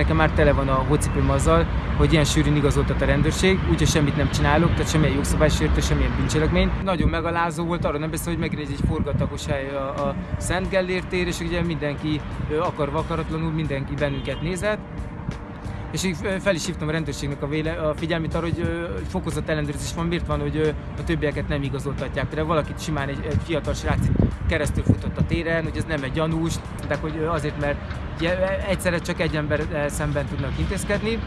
nekem már tele van a hócipőm azzal, hogy ilyen sűrűn igazoltat a rendőrség, úgyhogy semmit nem csinálok, tehát semmilyen jogszabálysértő, semmilyen bűncselekmény. Nagyon megalázó volt, arra nem beszél, hogy megint egy forgatagos hely a, a Szent Gellért tér, és ugye mindenki akarva akaratlanul mindenki bennünket nézett, és így fel is hívtam a rendőrségnek a, véle, a figyelmét arra, hogy fokozott ellenőrzés van, miért van, hogy a többieket nem igazoltatják. Például valakit simán egy, egy fiatal srác keresztül futott a téren, hogy ez nem egy gyanús, de hogy azért, mert egyszerre csak egy ember szemben tudnak intézkedni.